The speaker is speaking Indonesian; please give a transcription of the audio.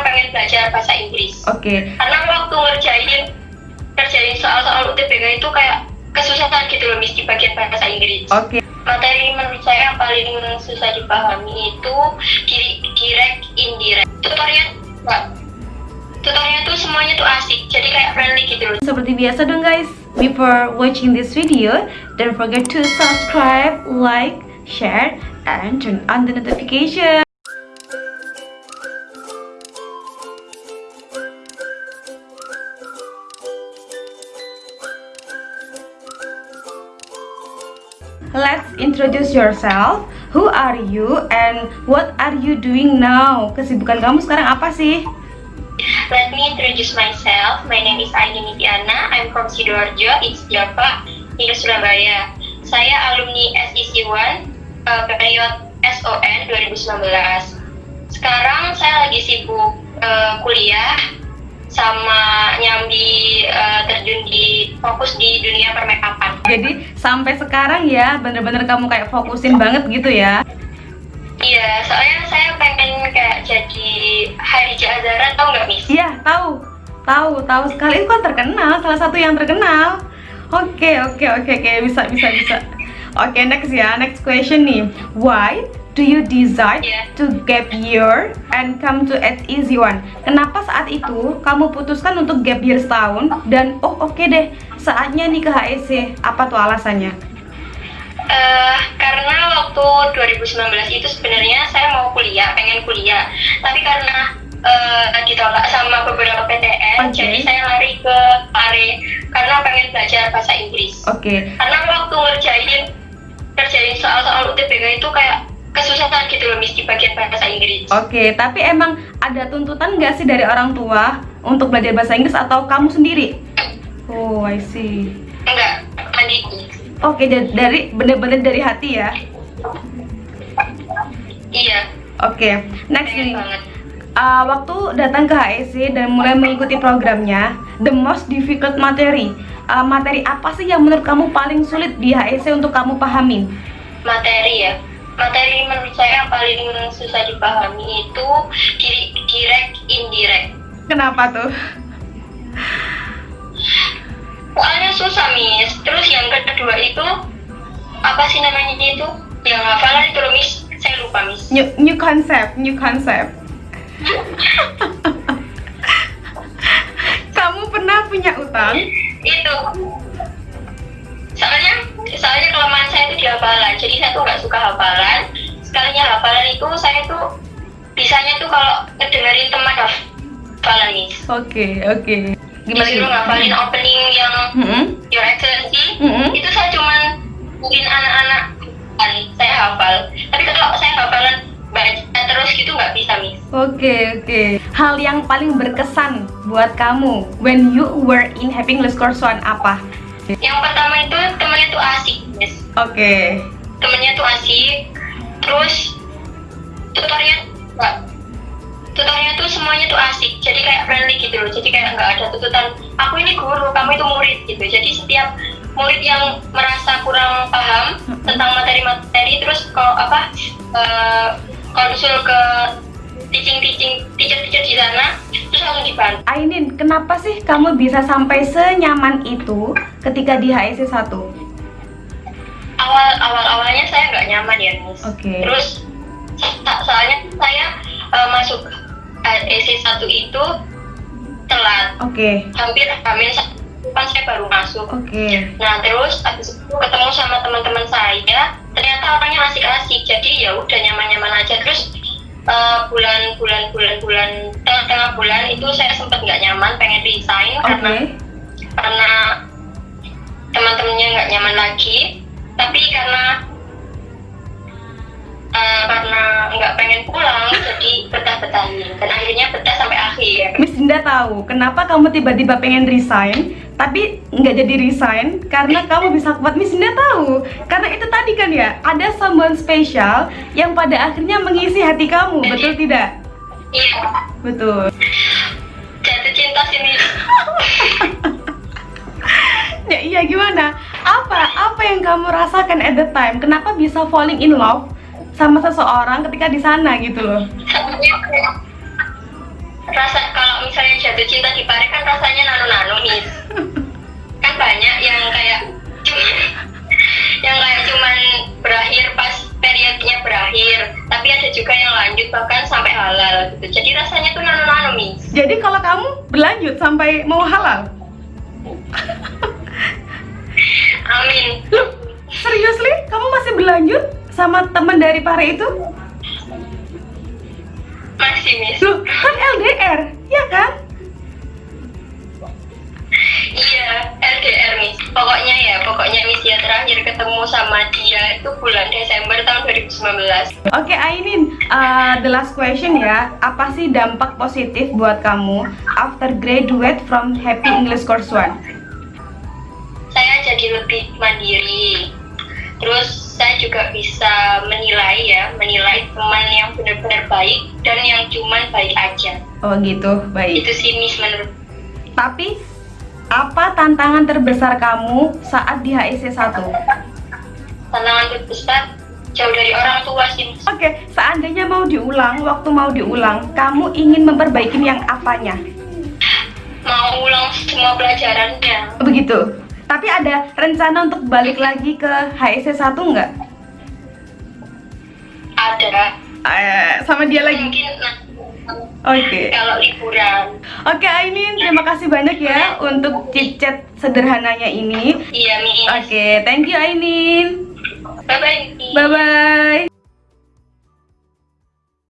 karena pengen belajar bahasa Inggris. Oke. Okay. Karena waktu ngerjain ngerjain soal-soal UTBK itu kayak kesusahan gitu loh Miss di bagian bahasa Inggris. Oke. Okay. Materi menurut saya yang paling susah dipahami itu direct indirect. Tutorial Mbak. Tutorialnya tuh semuanya tuh asik, jadi kayak friendly gitu loh. Seperti biasa dong guys, before watching this video, don't forget to subscribe, like, share, and turn on the notification. Let's introduce yourself. Who are you and what are you doing now? Kesibukan kamu sekarang apa sih? Let me introduce myself. My name is Aini Nitiana. I'm from Sidoarjo, it's Java, di Surabaya. Saya alumni SEC 1 uh, period SON 2019. Sekarang saya lagi sibuk uh, kuliah sama di fokus di dunia permakeupan. Jadi sampai sekarang ya bener-bener kamu kayak fokusin banget gitu ya? Iya, soalnya saya pengen kayak jadi Harija Azara tau nggak Miss? Iya, tahu. Tahu, tahu sekali. Itu kan terkenal, salah satu yang terkenal. Oke, oke, oke, oke, bisa, bisa, bisa. Oke, next ya, next question nih. Why do you decide yeah. to gap year and come to at easy one? Kenapa saat itu kamu putuskan untuk gap year setahun dan oh oke okay deh saatnya nih ke HEC? Apa tuh alasannya? Uh, karena waktu 2019 itu sebenarnya saya mau kuliah, pengen kuliah, tapi karena uh, ditolak sama beberapa PTN, okay. jadi saya lari ke Pare karena pengen belajar bahasa Inggris. Oke. Okay. Karena waktu ngerjain ngerjain soal-soal UTBK itu kayak gitu loh Miss di bagian bahasa Inggris. Oke, okay, tapi emang ada tuntutan nggak sih dari orang tua untuk belajar bahasa Inggris atau kamu sendiri? Oh, I see. Enggak, tadi. Oke, okay, dari bener-bener dari hati ya? Iya. Oke, okay, next ini. Uh, waktu datang ke HEC dan mulai mengikuti programnya, the most difficult materi. Uh, materi apa sih yang menurut kamu paling sulit di HEC untuk kamu pahami? Materi ya materi menurut saya yang paling susah dipahami itu direct indirect. Kenapa tuh? Soalnya susah miss. Terus yang kedua itu apa sih namanya itu? Yang hafalan itu loh miss. Saya lupa miss. New, new concept new concept. Kamu pernah punya utang? Itu. Soalnya soalnya kelemahan saya itu di hafalan jadi saya tuh nggak suka hafalan sekalinya hafalan itu saya tuh bisanya tuh kalau ngedengerin teman hafalan nih oke okay, oke okay. gimana disuruh ngafalin opening yang mm -hmm. Your Excellency mm -hmm. itu saya cuman mungkin anak-anak kan saya hafal tapi kalau saya hafalan baca terus gitu nggak bisa mis oke okay, oke okay. hal yang paling berkesan buat kamu when you were in having course one apa yang pertama itu oke okay. temennya tuh asik terus tutorial enggak tutorialnya tuh semuanya tuh asik jadi kayak friendly gitu loh jadi kayak nggak ada tuntutan aku ini guru kamu itu murid gitu jadi setiap murid yang merasa kurang paham tentang materi-materi terus kalau apa uh, konsul ke teaching-teaching teacher-teacher di sana terus langsung dibantu. Ainin, kenapa sih kamu bisa sampai senyaman itu ketika di HSC 1? Awal awal awalnya saya nggak nyaman ya, Miss. Oke. Okay. Terus soalnya saya uh, masuk HSC 1 itu telat. Oke. Okay. Hampir hampir kan saya baru masuk. Oke. Okay. Nah terus habis itu ketemu sama teman-teman saya, ternyata orangnya asik-asik, jadi ya udah nyaman-nyaman aja. Terus bulan bulan bulan bulan tengah tengah bulan itu saya sempat nggak nyaman pengen resign okay. karena karena teman-temannya nggak nyaman lagi tapi karena uh, karena nggak pengen pulang jadi betah-betahin. Dan akhirnya betah sampai akhir. Miss Dinda tahu kenapa kamu tiba-tiba pengen resign tapi nggak jadi resign? Karena kamu bisa kuat. Miss Dinda tahu. Karena itu tadi kan ya ada someone spesial yang pada akhirnya mengisi hati kamu jadi, betul tidak? Iya. Betul. Jatuh cinta sini ya iya gimana apa apa yang kamu rasakan at the time kenapa bisa falling in love sama seseorang ketika di sana gitu loh jatuh cinta di Pare kan rasanya nano-nano nih. Kan banyak yang kayak yang kayak cuman berakhir pas periodnya berakhir, tapi ada juga yang lanjut bahkan sampai halal gitu. Jadi rasanya tuh nano-nano nih. Jadi kalau kamu berlanjut sampai mau halal? Amin. Seriously? Kamu masih berlanjut sama teman dari Pare itu? Masih, nih. Loh, kan LDR, ya kan? Iya, LDR, Miss. Pokoknya ya, pokoknya Miss ya terakhir ketemu sama dia itu bulan Desember tahun 2019. Oke, okay, Ainin, uh, the last question ya. Apa sih dampak positif buat kamu after graduate from Happy English Course One? Jadi lebih mandiri. Terus saya juga bisa menilai ya, menilai teman yang benar-benar baik dan yang cuman baik aja. Oh gitu, baik. Itu sih Miss menurut Tapi apa tantangan terbesar kamu saat di HIC 1? tantangan terbesar jauh dari orang tua sih. Oke, seandainya mau diulang, waktu mau diulang, kamu ingin memperbaiki yang apanya? Mau ulang semua pelajarannya. Begitu. Tapi ada rencana untuk balik lagi ke HIC 1 nggak? Ada. Eh, sama dia lagi. Mungkin Oke. kalau liburan. Oke Ainin, terima kasih banyak ya untuk chit-chat sederhananya ini. Iya, Miss. Oke, thank you Ainin. Bye-bye. Miss. Bye bye.